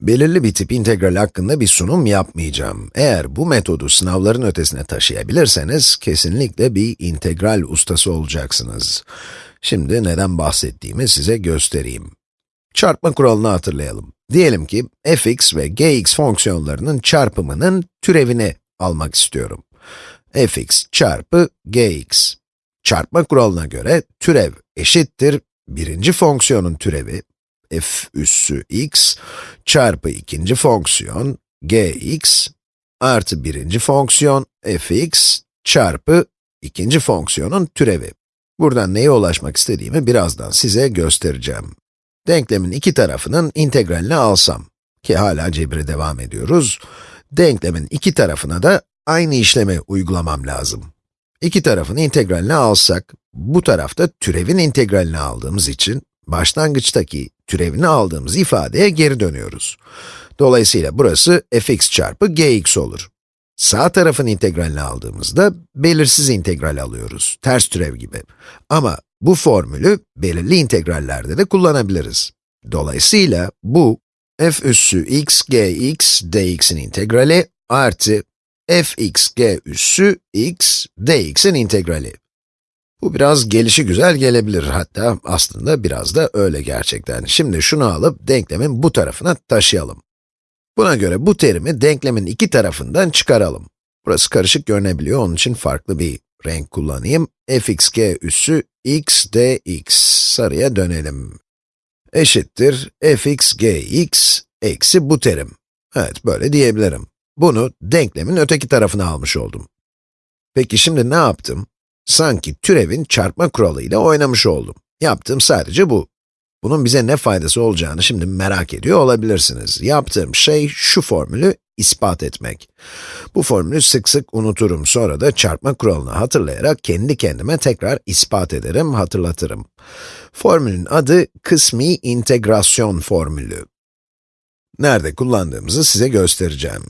Belirli bir tip integral hakkında bir sunum yapmayacağım. Eğer bu metodu sınavların ötesine taşıyabilirseniz, kesinlikle bir integral ustası olacaksınız. Şimdi neden bahsettiğimi size göstereyim. Çarpma kuralını hatırlayalım. Diyelim ki, fx ve gx fonksiyonlarının çarpımının türevini almak istiyorum. fx çarpı gx. Çarpma kuralına göre türev eşittir birinci fonksiyonun türevi f üssü x çarpı ikinci fonksiyon gx artı birinci fonksiyon fx çarpı ikinci fonksiyonun türevi. Buradan neye ulaşmak istediğimi birazdan size göstereceğim. Denklemin iki tarafının integralini alsam, ki hala cebire devam ediyoruz, denklemin iki tarafına da aynı işlemi uygulamam lazım. İki tarafın integralini alsak, bu tarafta türevin integralini aldığımız için, başlangıçtaki türevini aldığımız ifadeye geri dönüyoruz. Dolayısıyla burası fx çarpı gx olur. Sağ tarafın integralini aldığımızda belirsiz integral alıyoruz, ters türev gibi. Ama bu formülü belirli integrallerde de kullanabiliriz. Dolayısıyla bu f üssü x gx dx'in integrali artı fx g üssü x dx'in integrali. Bu biraz gelişi güzel gelebilir, hatta aslında biraz da öyle gerçekten. Şimdi şunu alıp denklemin bu tarafına taşıyalım. Buna göre bu terimi denklemin iki tarafından çıkaralım. Burası karışık görünebiliyor, onun için farklı bir renk kullanayım. fxg üssü x dx, sarıya dönelim. Eşittir fxgx eksi bu terim. Evet, böyle diyebilirim. Bunu denklemin öteki tarafına almış oldum. Peki şimdi ne yaptım? Sanki türevin çarpma kuralıyla oynamış oldum. Yaptığım sadece bu. Bunun bize ne faydası olacağını şimdi merak ediyor olabilirsiniz. Yaptığım şey şu formülü ispat etmek. Bu formülü sık sık unuturum, sonra da çarpma kuralını hatırlayarak kendi kendime tekrar ispat ederim, hatırlatırım. Formülün adı kısmi integrasyon formülü. Nerede kullandığımızı size göstereceğim.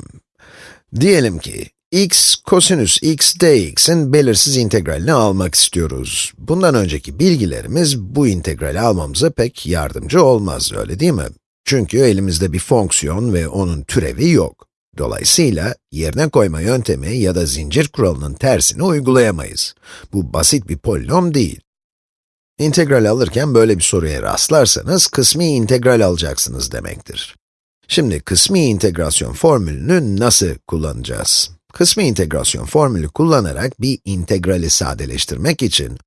Diyelim ki, x kosinüs x dx'in belirsiz integralini almak istiyoruz. Bundan önceki bilgilerimiz bu integrali almamıza pek yardımcı olmaz, öyle değil mi? Çünkü elimizde bir fonksiyon ve onun türevi yok. Dolayısıyla yerine koyma yöntemi ya da zincir kuralının tersini uygulayamayız. Bu basit bir polinom değil. İntegral alırken böyle bir soruya rastlarsanız kısmi integral alacaksınız demektir. Şimdi kısmi integrasyon formülünü nasıl kullanacağız? Kısmi integrasyon formülü kullanarak bir integrali sadeleştirmek için,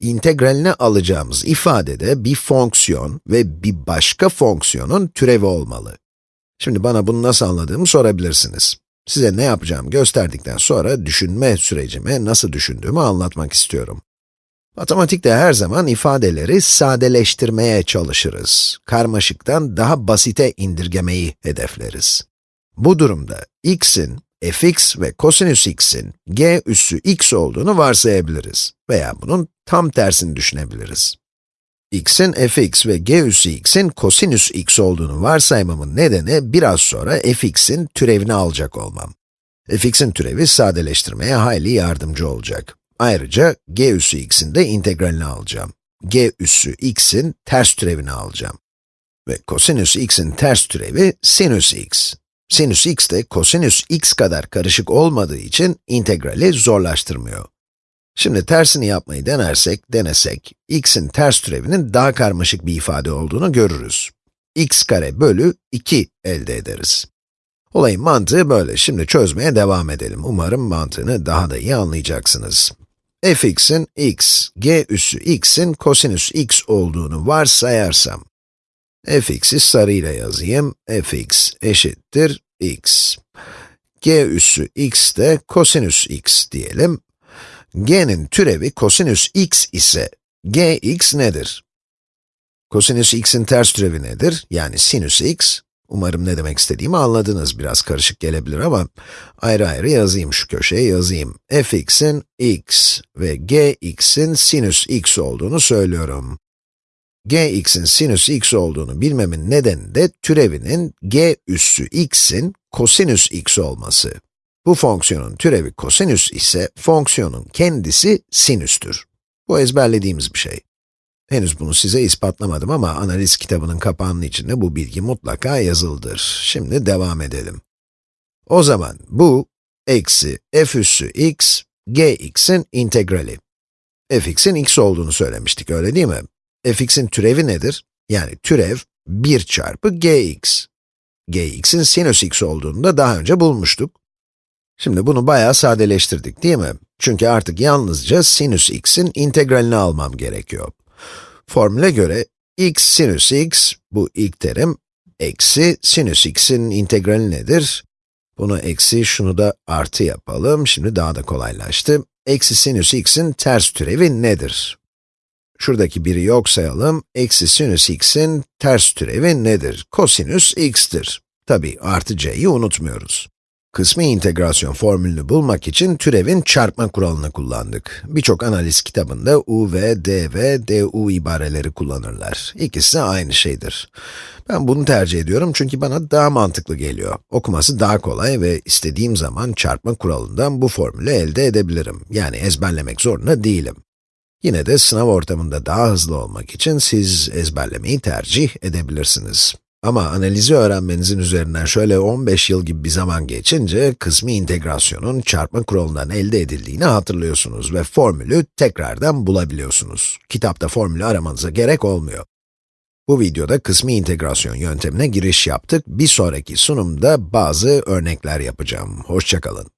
integralini alacağımız ifadede bir fonksiyon ve bir başka fonksiyonun türevi olmalı. Şimdi bana bunu nasıl anladığımı sorabilirsiniz. Size ne yapacağımı gösterdikten sonra düşünme sürecimi, nasıl düşündüğümü anlatmak istiyorum. Matematikte her zaman ifadeleri sadeleştirmeye çalışırız. Karmaşıktan daha basite indirgemeyi hedefleriz. Bu durumda x'in fx ve kosinüs x'in g üssü x olduğunu varsayabiliriz veya bunun tam tersini düşünebiliriz. x'in fx ve g üssü x'in kosinüs x olduğunu varsaymamın nedeni biraz sonra fx'in türevini alacak olmam. fx'in türevi sadeleştirmeye hayli yardımcı olacak. Ayrıca g üssü x'in de integralini alacağım. g üssü x'in ters türevini alacağım. Ve kosinüs x'in ters türevi sinüs x. Sinüs x de kosinüs x kadar karışık olmadığı için integrali zorlaştırmıyor. Şimdi tersini yapmayı denersek, denesek, x'in ters türevinin daha karmaşık bir ifade olduğunu görürüz. x kare bölü 2 elde ederiz. Olayın mantığı böyle. Şimdi çözmeye devam edelim. Umarım mantığını daha da iyi anlayacaksınız. fx'in x, g üssü x'in kosinüs x olduğunu varsayarsam, fx'i sarıyla yazayım, fx eşittir x. g üssü x de kosinüs x diyelim. g'nin türevi kosinüs x ise, gx nedir? Kosinüs x'in ters türevi nedir? Yani sinüs x. Umarım ne demek istediğimi anladınız. Biraz karışık gelebilir ama ayrı ayrı yazayım şu köşeye yazayım. fx'in x ve gx'in sinüs x olduğunu söylüyorum gx'in sinüs x olduğunu bilmemin nedeni de türevinin g üssü x'in kosinüs x olması. Bu fonksiyonun türevi kosinüs ise fonksiyonun kendisi sinüstür. Bu ezberlediğimiz bir şey. Henüz bunu size ispatlamadım ama analiz kitabının kapağının içinde bu bilgi mutlaka yazılıdır. Şimdi devam edelim. O zaman bu, eksi f üssü x, gx'in integrali. fx'in x olduğunu söylemiştik, öyle değil mi? Fx'in türevi nedir? Yani türev 1 çarpı gx. gx'in sinüs x olduğunu da daha önce bulmuştuk. Şimdi bunu bayağı sadeleştirdik, değil mi? Çünkü artık yalnızca sinüs x'in integralini almam gerekiyor. Formüle göre x sinüs x, bu ilk terim, eksi sinüs x'in integrali nedir? Bunu eksi, şunu da artı yapalım. Şimdi daha da kolaylaştı. Eksi sinüs x'in ters türevi nedir? Şuradaki biri yok sayalım. Eksi sinüs x'in ters türevi nedir? Kosinüs x'tir. Tabi artı c'yi unutmuyoruz. Kısmi integrasyon formülünü bulmak için türevin çarpma kuralını kullandık. Birçok analiz kitabında u ve d ve du ibareleri kullanırlar. İkisi aynı şeydir. Ben bunu tercih ediyorum çünkü bana daha mantıklı geliyor. Okuması daha kolay ve istediğim zaman çarpma kuralından bu formülü elde edebilirim. Yani ezberlemek zorunda değilim. Yine de sınav ortamında daha hızlı olmak için siz ezberlemeyi tercih edebilirsiniz. Ama analizi öğrenmenizin üzerinden şöyle 15 yıl gibi bir zaman geçince, kısmi integrasyonun çarpma kuralından elde edildiğini hatırlıyorsunuz ve formülü tekrardan bulabiliyorsunuz. Kitapta formülü aramanıza gerek olmuyor. Bu videoda kısmi integrasyon yöntemine giriş yaptık. Bir sonraki sunumda bazı örnekler yapacağım. Hoşçakalın.